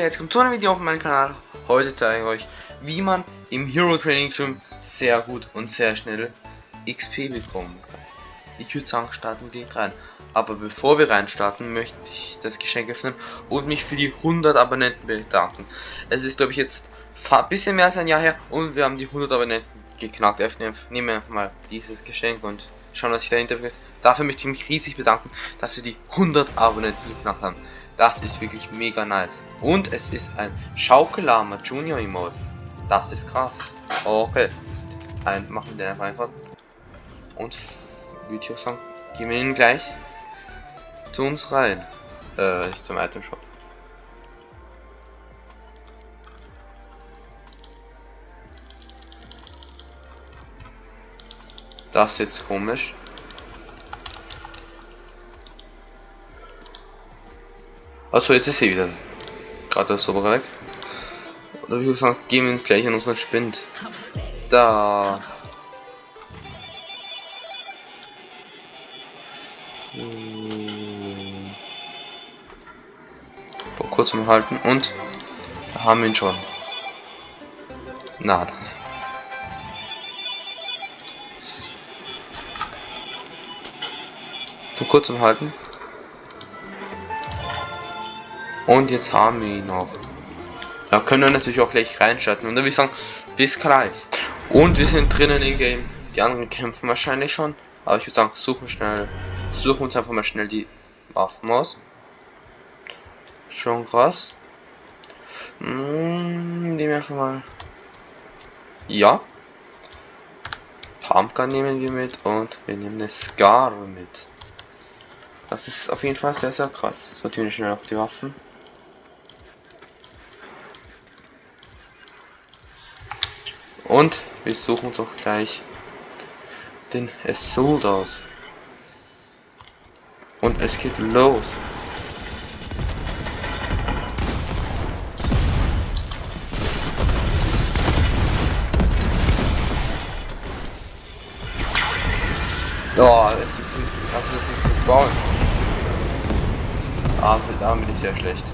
Leute, jetzt kommt zu einem Video auf meinem Kanal. Heute zeige ich euch, wie man im Hero Training Gym sehr gut und sehr schnell XP bekommen kann. Ich würde sagen, starten wir direkt rein. Aber bevor wir reinstarten, möchte ich das Geschenk öffnen und mich für die 100 Abonnenten bedanken. Es ist, glaube ich, jetzt ein bisschen mehr als ein Jahr her und wir haben die 100 Abonnenten geknackt. Nehmen wir einfach mal dieses Geschenk und schauen, was sich dahinter wird. Dafür möchte ich mich riesig bedanken, dass wir die 100 Abonnenten geknackt haben. Das ist wirklich mega nice. Und es ist ein Schaukelama Junior Emote. Das ist krass. Okay. Ein, machen wir den einfach. Und würde ich auch sagen, gehen wir ihn gleich zu uns rein. Äh, zum Item Shop. Das ist jetzt komisch. Also jetzt ist sie wieder. Gerade der Sober weg. Oder wie gesagt, gehen wir uns gleich an unseren Spind. Da. Hm. Vor kurzem halten und da haben wir ihn schon. Na. Vor kurzem halten. Und jetzt haben wir ihn noch. Da können wir natürlich auch gleich reinstarten. Und dann würde ich sagen, bis gleich. Und wir sind drinnen im Game. Die anderen kämpfen wahrscheinlich schon. Aber ich würde sagen, suchen schnell. Suchen uns einfach mal schnell die Waffen aus. Schon krass. Hm, nehmen wir einfach mal. Ja. Pumpgun nehmen wir mit und wir nehmen eine Scar mit. Das ist auf jeden Fall sehr, sehr krass. Sortieren wir schnell auf die Waffen. Und wir suchen doch gleich den Assault aus. Und es geht los. Oh, es ist, also es ist so gebaut. Ah, da bin ich sehr schlecht.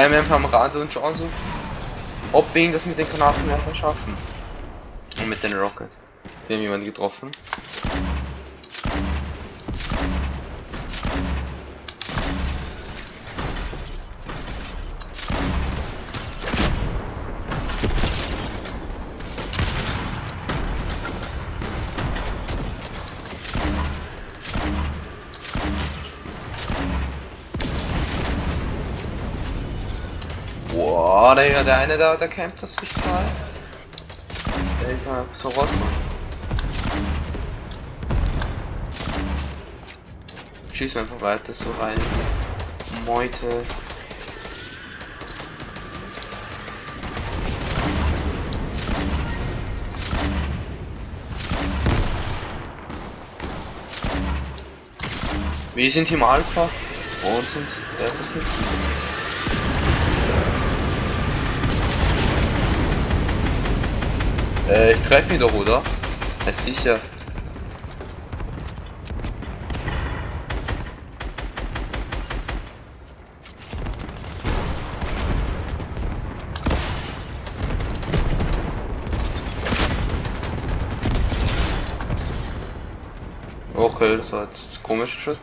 Bleiben wir am Rad und schauen so, ob wir ihn das mit den Granatenwerfern schaffen. Und mit den Rocket. Wir haben jemanden getroffen. Boah, der, eine da, der campt das sich so Der da so raus. Schießen einfach weiter so rein. Meute. Wir sind Team Alpha und sind versus nicht. Das ist Äh, ich treffe ihn doch, oder? Ja, sicher. Okay, das war jetzt ein komischer Schuss.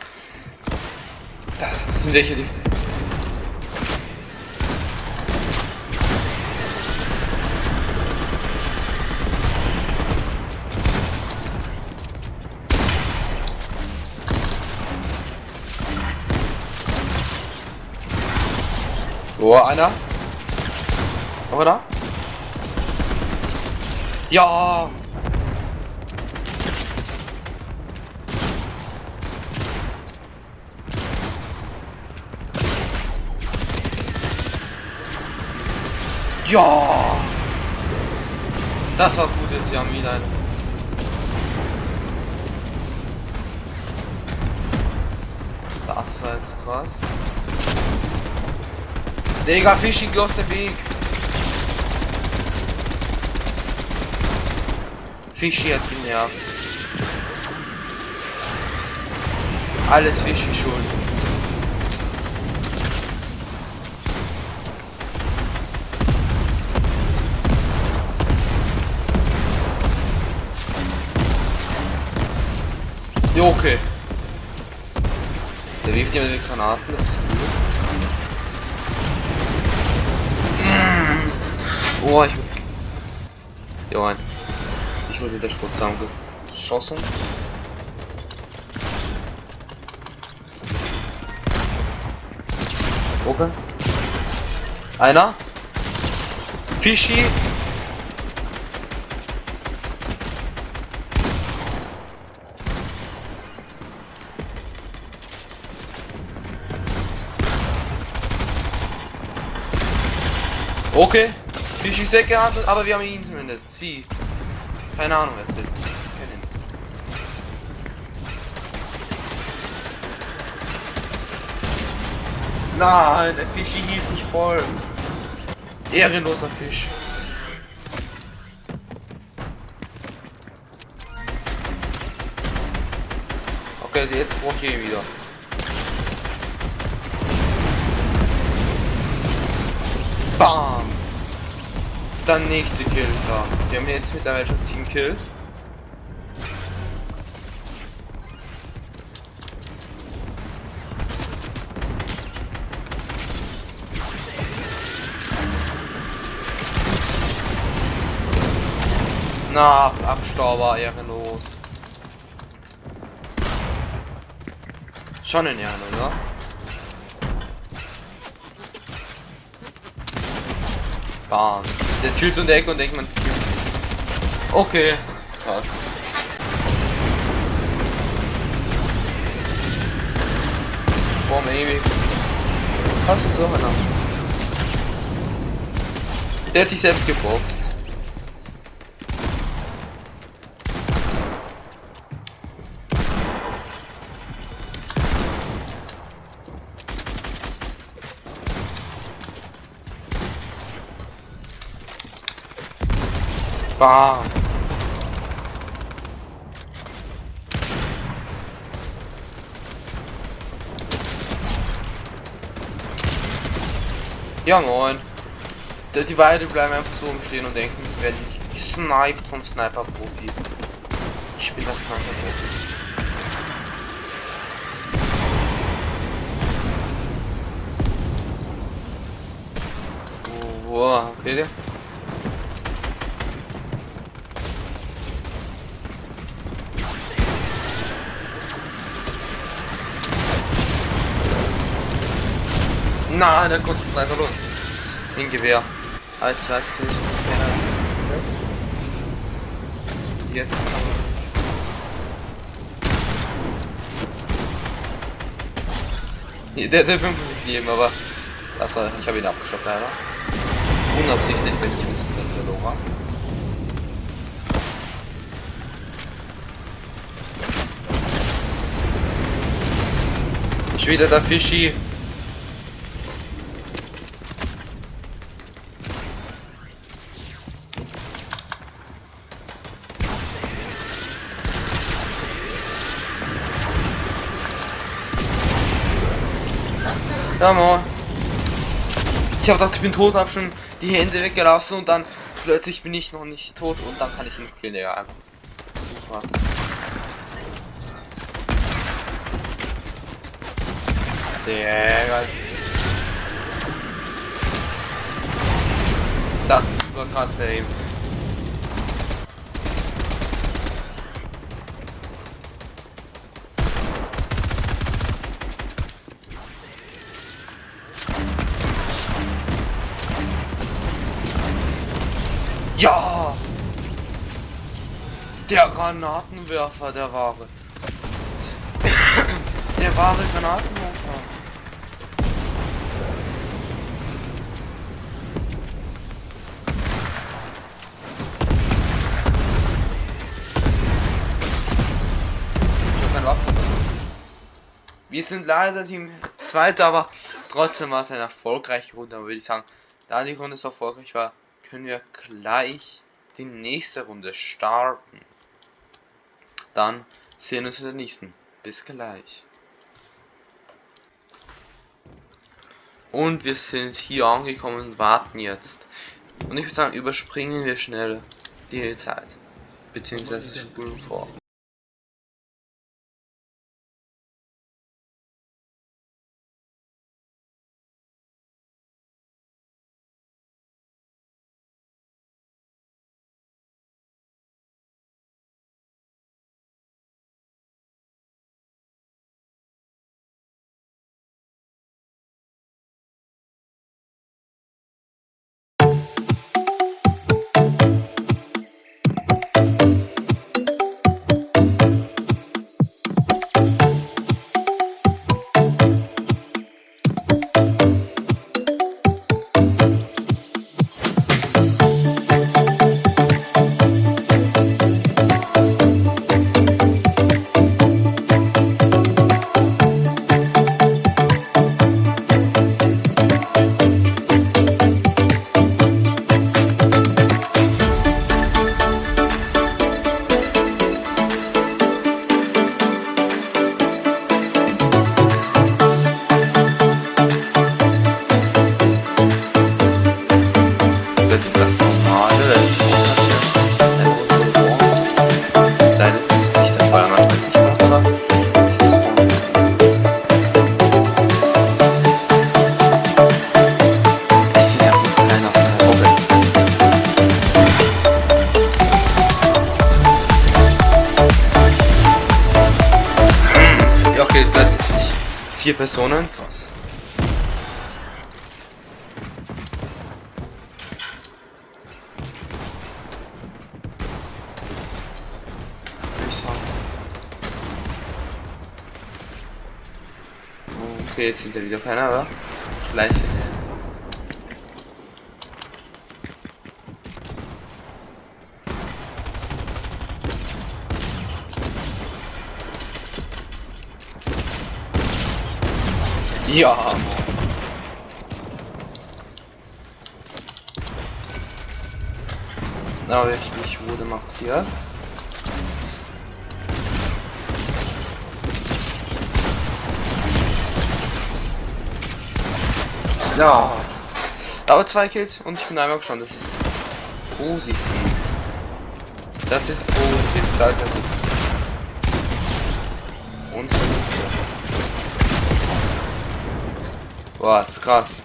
Das sind welche, die Oh, einer. Oder? Ja. Ja. Das war gut jetzt, ja, Milan. Wasser jetzt krass. Digga, Fischi, geh aus dem Weg. Fischi hat genervt. Alles Fischi schuld. Ja, okay. Der wirft jemand mit Granaten, das ist gut. Oh, ich wurde. Ja, ich wurde wieder Sport zusammengeschossen. Okay. Einer. Fischi. Okay. Fischi ist weggehandelt, aber wir haben ihn zumindest. Sie. Keine Ahnung, wer es ist. Nein, der Fischi hielt sich voll. Ehrenloser Fisch. Okay, also jetzt brauche ich ihn wieder. Bam! Dann nächste Kill ist da. Wir haben jetzt mittlerweile schon 7 Kills. Na, Abstauber, ehrenlos. Schon in Ehren, oder? Bam. Der chillt um die Ecke und denkt man. Okay. Krass. Boah, maybe. Hast du so einer? Der hat sich selbst geboxt. Bam. Ja moin. Die, die beide bleiben einfach so umstehen und denken, es werden nicht gesniped vom Sniper-Profi. Ich bin der Sniper-Profi. Wow, okay. Nein, der konnte es einfach los. In Gewehr. Als weißt du, Jetzt kann man. Der, der 5 ist Leben, aber. Das war, ich habe ihn abgeschafft, leider. Unabsichtlich, wenn ich dass er verloren war. Schon wieder der Fischi. Ja, moin. Ich habe gedacht, ich bin tot, habe schon die Hände weggelassen und dann plötzlich bin ich noch nicht tot und dann kann ich ihn killen, ja, einfach. Was? Der Das ist super krass, ey. Der Granatenwerfer, der wahre. der wahre Granatenwerfer. Wir sind leider Team Zweiter, aber trotzdem war es eine erfolgreiche Runde. Aber würde ich sagen, da die Runde so erfolgreich war, können wir gleich die nächste Runde starten. Dann sehen wir uns in der nächsten. Bis gleich. Und wir sind hier angekommen und warten jetzt. Und ich würde sagen, überspringen wir schnell die Zeit. Beziehungsweise spulen vor. Vier Personen, krass. Würde ich sagen. Okay, jetzt sind da wieder keiner, aber gleich sind Ja. Aber ich, wurde markiert. Ja. Aber zwei Kills und ich bin einmal schon. Das ist positiv. Das ist positiv. Sehr, sehr gut. Und so Boah, ist krass.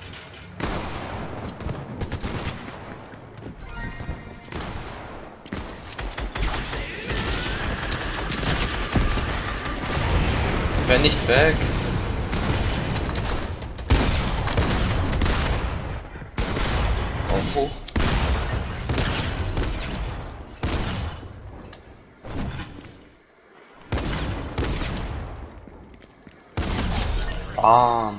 Wenn nicht weg. Auf hoch. Ah.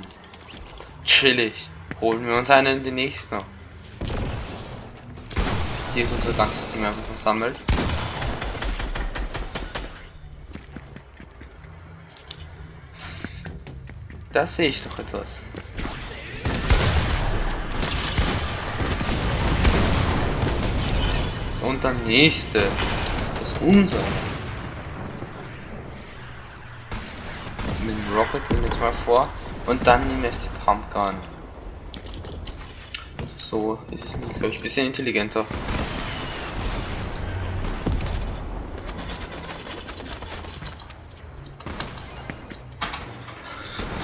Chillig. Holen wir uns einen den nächsten. Hier ist unser ganzes Team einfach versammelt. Da sehe ich doch etwas. Und der nächste. Das ist unser. Mit dem Rocket gehen jetzt mal vor. Und dann nehmen wir die Pumpgun. So ist es glaube ich, ein bisschen intelligenter.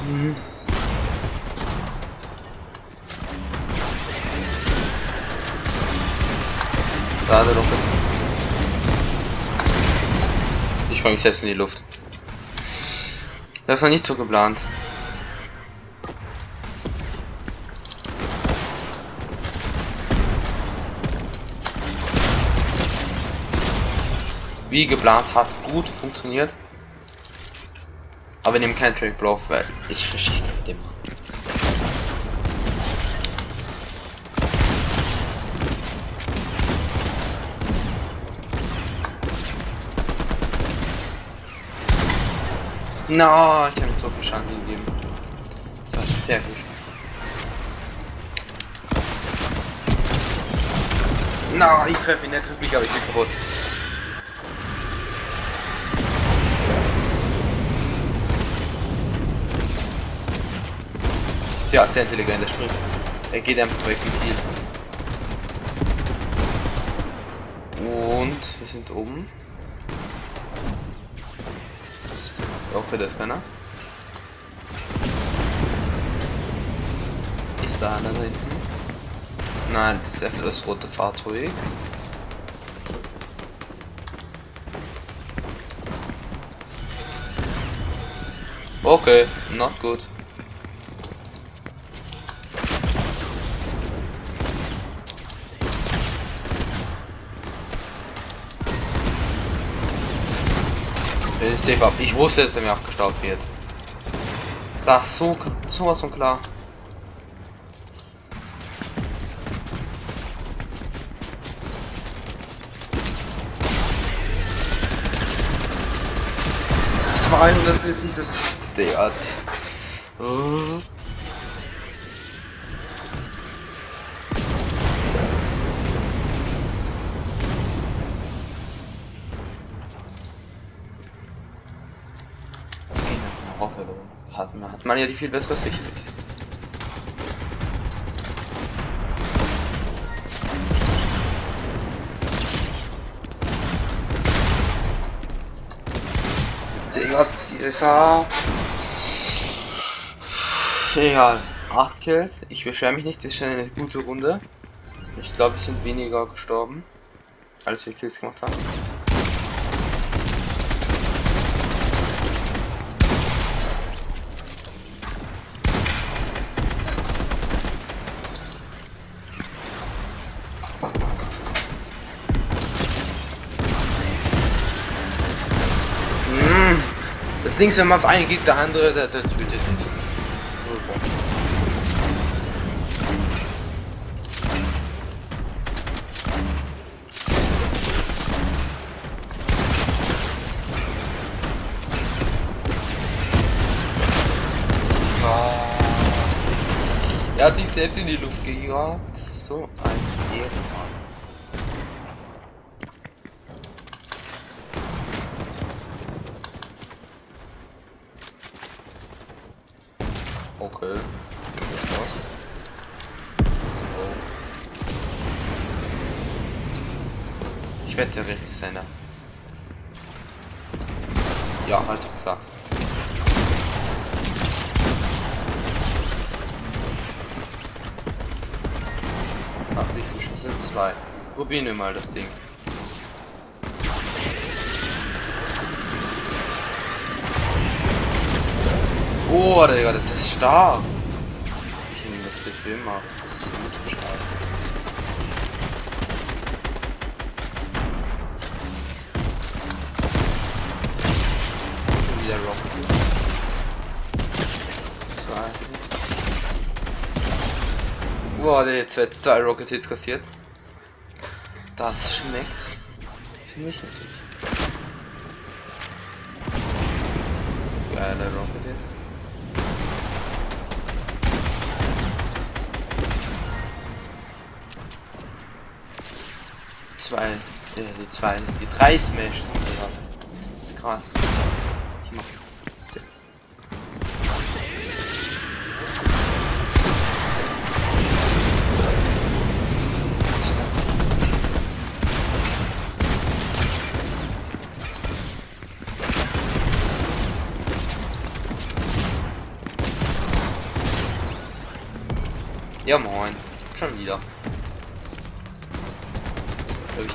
Mhm. Gerade Rocket. Ich spreng mich selbst in die Luft. Das war nicht so geplant. Wie geplant hat gut funktioniert. Aber wir nehmen keinen Track Bluff, weil ich verschieße mit dem. Na, no, ich habe so Schaden gegeben. Das war sehr gut. Na, no, ich treffe ihn, er trifft mich, aber ich bin kaputt. Ja, sehr intelligent, der springt. Er geht einfach weg mit Heal. Und wir sind oben. Okay, das keiner. Ist da einer da hinten? Nein, das ist einfach das rote Fahrzeug. Okay, not good. Safe ab. Ich wusste, dass er mir abgestaubt wird. Sag so, sowas von klar. Das war 140 bis der. Man, ja die viel bessere Sicht. Digga, dieser... Egal. 8 Kills. Ich beschwere mich nicht, das ist schon eine gute Runde. Ich glaube, wir sind weniger gestorben, als wir Kills gemacht haben. Ist, wenn man auf einen geht, der andere, der, der tötet nicht. Er hat sich selbst in die Luft gejagt. So ein Ehrenmann. Okay. Das war's. So. Ich werde der Rechtshänder. Ja, halt doch gesagt. Ach, wie viele Schuss sind? Zwei. Probieren wir mal das Ding. Oh, Digga, das ist stark. Ich nehme das jetzt wie immer. Das ist ultra stark. Wieder Rocket. So eigentlich. Boah, der jetzt zwei, zwei Rocket Hits kassiert. Das schmeckt. Für mich natürlich. Geiler Rocket zwei, äh, die zwei, die drei Smash sind da. Das ist krass. Die machen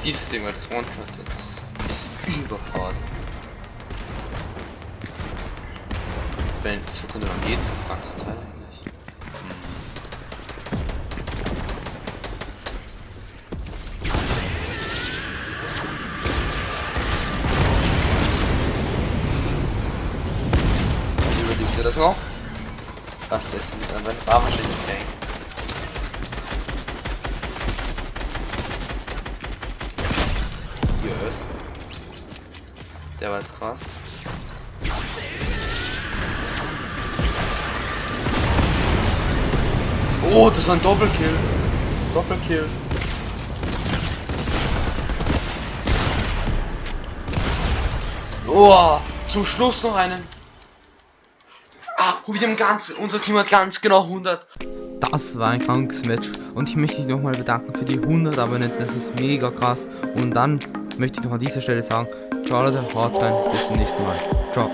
dieses Ding als One-Shot. Das ist überfahrt. Wenn so könnte man jeden ganze Zeit eigentlich. Hm. Überlebst du das noch? Das ist dann war wahrscheinlich krass. Oh, das ist ein Doppelkill. Doppelkill. Oh, zum Schluss noch einen. Ah, wir haben Ganzen. unser Team hat ganz genau 100. Das war ein krankes Match und ich möchte mich nochmal bedanken für die 100 Abonnenten, das ist mega krass. Und dann möchte ich noch an dieser Stelle sagen, ciao Leute, haut rein, bis zum nächsten Mal. Ciao.